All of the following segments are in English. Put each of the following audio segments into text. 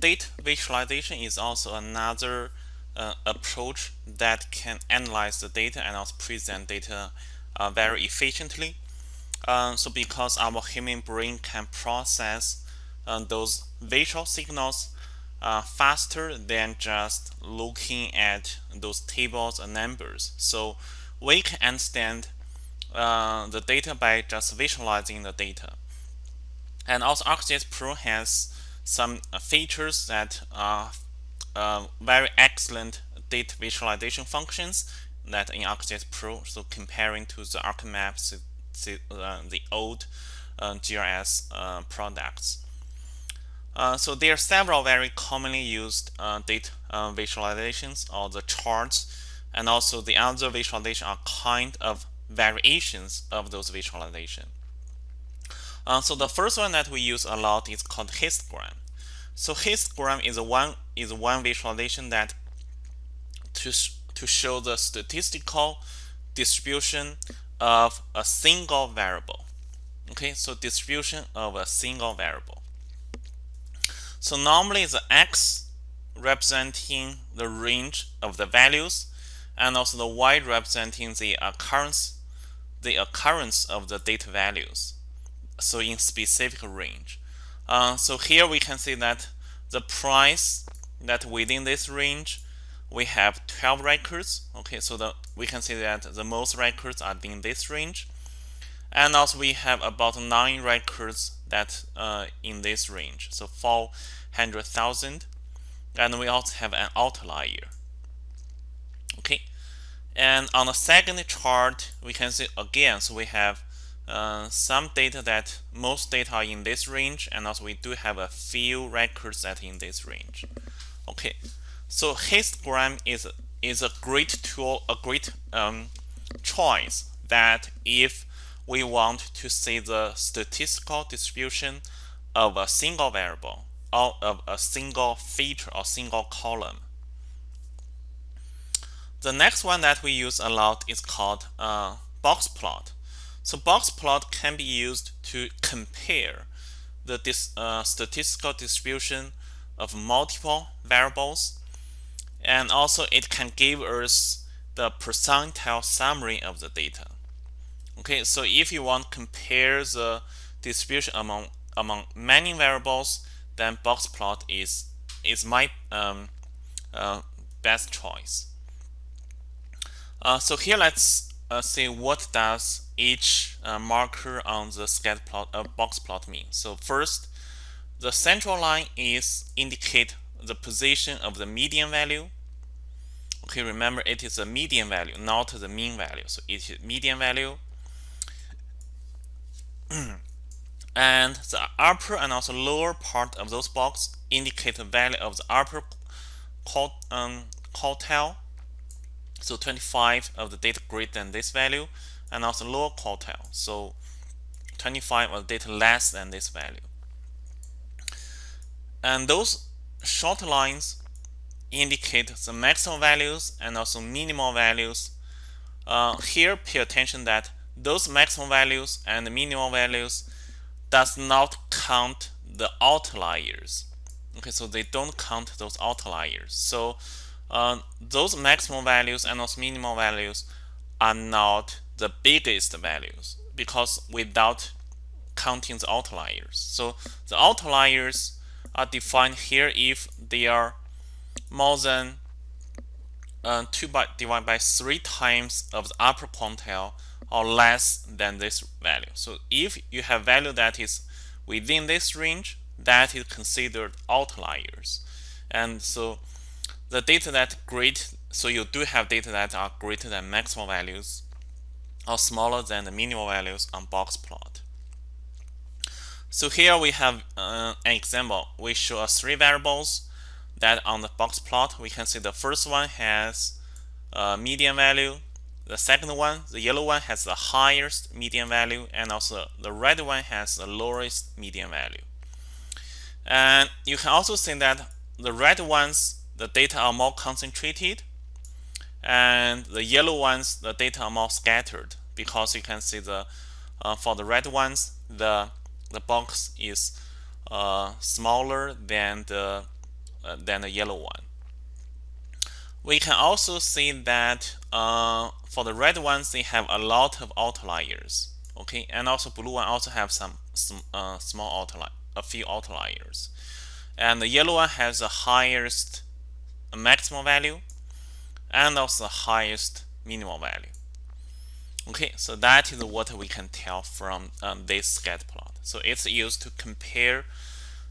data visualization is also another uh, approach that can analyze the data and also present data uh, very efficiently. Uh, so because our human brain can process uh, those visual signals uh, faster than just looking at those tables and numbers. So we can understand uh, the data by just visualizing the data. And also ArcGIS Pro has some features that are uh, very excellent data visualization functions that in ArcGIS Pro. So comparing to the ArcMaps, the, the old uh, GIS uh, products. Uh, so there are several very commonly used uh, data uh, visualizations or the charts and also the other visualization are kind of variations of those visualization. Uh, so the first one that we use a lot is called histogram. So histogram is one is one visualization that to to show the statistical distribution of a single variable. Okay, so distribution of a single variable. So normally the x representing the range of the values and also the y representing the occurrence the occurrence of the data values so in specific range. Uh, so here we can see that the price that within this range we have 12 records. Okay so the we can see that the most records are in this range. And also we have about nine records that uh, in this range. So 400,000 and we also have an outlier. Okay? And on the second chart we can see again so we have uh, some data that most data are in this range and also we do have a few records that in this range okay so histogram is is a great tool a great um, choice that if we want to see the statistical distribution of a single variable or of a single feature or single column. The next one that we use a lot is called uh, box plot. So box plot can be used to compare the dis, uh, statistical distribution of multiple variables and also it can give us the percentile summary of the data. Okay, so if you want to compare the distribution among among many variables, then box plot is is my um, uh, best choice. Uh, so here let's uh, see what does each uh, marker on the scatter plot uh, box plot mean. So first, the central line is indicate the position of the median value. Okay, remember it is a median value, not the mean value. So it is median value. and the upper and also lower part of those box indicate the value of the upper quartile. So 25 of the data greater than this value, and also lower quartile. So 25 of data less than this value. And those short lines indicate the maximum values and also minimal values. Uh, here, pay attention that those maximum values and minimal values does not count the outliers. Okay, so they don't count those outliers. So uh, those maximum values and those minimal values are not the biggest values because without counting the outliers. So the outliers are defined here if they are more than uh, 2 by divided by 3 times of the upper quantile or less than this value. So if you have value that is within this range, that is considered outliers. And so the data that great, so you do have data that are greater than maximal values or smaller than the minimal values on box plot. So here we have uh, an example. We show us three variables that on the box plot. We can see the first one has a median value. The second one, the yellow one, has the highest median value, and also the red one has the lowest median value. And you can also see that the red ones, the data are more concentrated, and the yellow ones, the data are more scattered because you can see the uh, for the red ones, the the box is uh, smaller than the uh, than the yellow one. We can also see that uh, for the red ones, they have a lot of outliers. Okay, and also blue one also have some, some uh, small outlier, a few outliers. And the yellow one has the highest maximum value and also the highest minimal value. Okay, so that is what we can tell from um, this scatter plot. So it's used to compare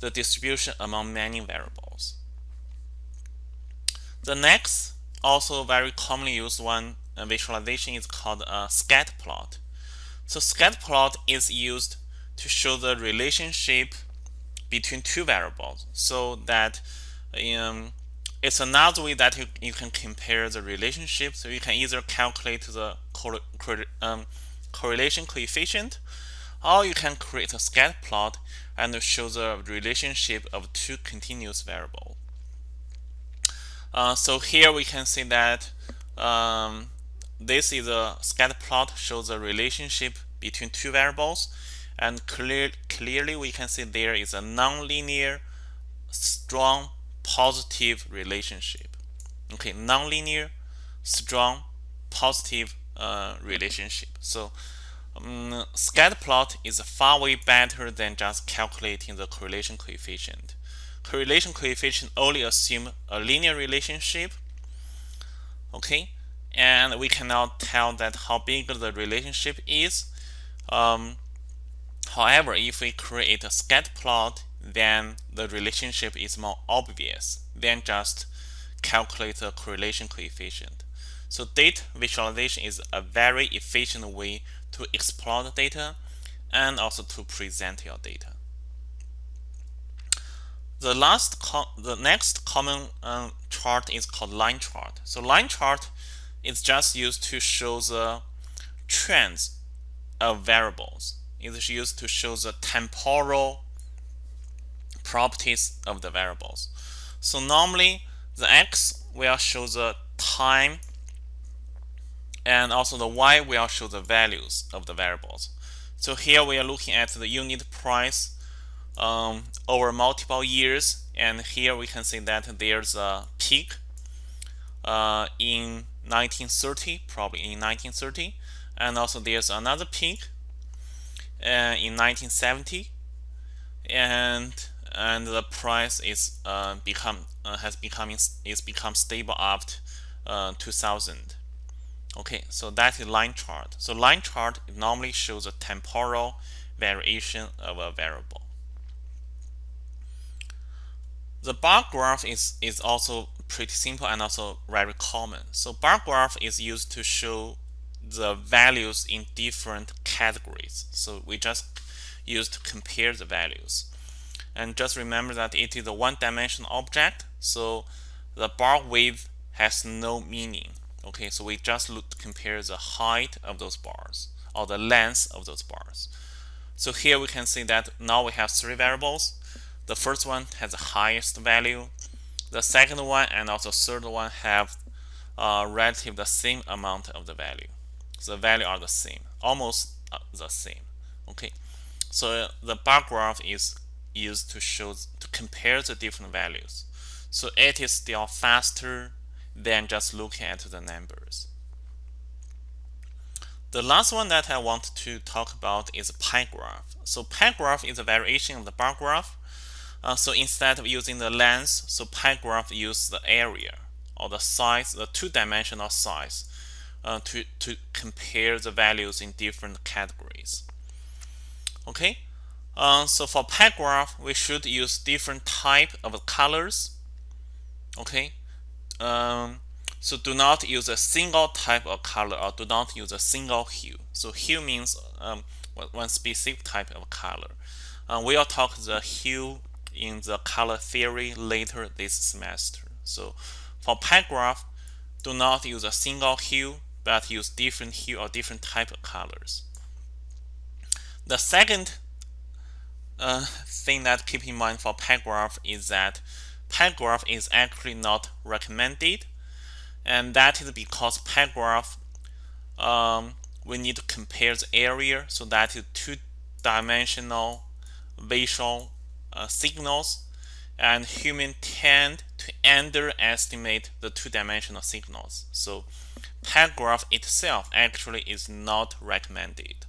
the distribution among many variables. The next, also very commonly used one uh, visualization is called a scatter plot. So scatter plot is used to show the relationship between two variables so that um, it's another way that you, you can compare the relationship. So you can either calculate the um, correlation coefficient or you can create a scatter plot and show the relationship of two continuous variables. Uh, so here we can see that um, this is a scatter plot shows the relationship between two variables and clear, clearly we can see there is a nonlinear strong positive relationship. Okay, nonlinear, strong, positive uh, relationship. So um, scatter plot is far way better than just calculating the correlation coefficient. Correlation coefficient only assume a linear relationship. Okay, and we cannot tell that how big the relationship is. Um, however, if we create a scatter plot then the relationship is more obvious than just calculate the correlation coefficient. So data visualization is a very efficient way to explore the data and also to present your data. The last, the next common um, chart is called line chart. So line chart is just used to show the trends of variables. It's used to show the temporal properties of the variables. So normally the x will show the time and also the y will show the values of the variables. So here we are looking at the unit price um, over multiple years and here we can see that there's a peak uh, in 1930 probably in 1930 and also there's another peak uh, in 1970 and and the price is uh, become uh, has becoming is become stable after uh, 2000 okay so that is line chart. So line chart normally shows a temporal variation of a variable. The bar graph is is also pretty simple and also very common. So bar graph is used to show the values in different categories. So we just use to compare the values and just remember that it is a one-dimensional object, so the bar width has no meaning. Okay, so we just look to compare the height of those bars or the length of those bars. So here we can see that now we have three variables. The first one has the highest value. The second one and also third one have uh, relative the same amount of the value. So the value are the same, almost uh, the same. Okay, so the bar graph is used to show to compare the different values. So it is still faster than just looking at the numbers. The last one that I want to talk about is pie graph. So pie graph is a variation of the bar graph. Uh, so instead of using the length, so pie graph uses the area or the size, the two-dimensional size uh, to, to compare the values in different categories. Okay, uh, so for pie graph, we should use different type of colors. Okay. Um, so do not use a single type of color or do not use a single hue. So hue means um, one specific type of color. Uh, we'll talk the hue in the color theory later this semester. So for pie graph, do not use a single hue, but use different hue or different type of colors. The second thing that keep in mind for pie graph is that pie graph is actually not recommended and that is because pie graph um, we need to compare the area so that is two-dimensional visual uh, signals and human tend to underestimate the two-dimensional signals. So peg graph itself actually is not recommended.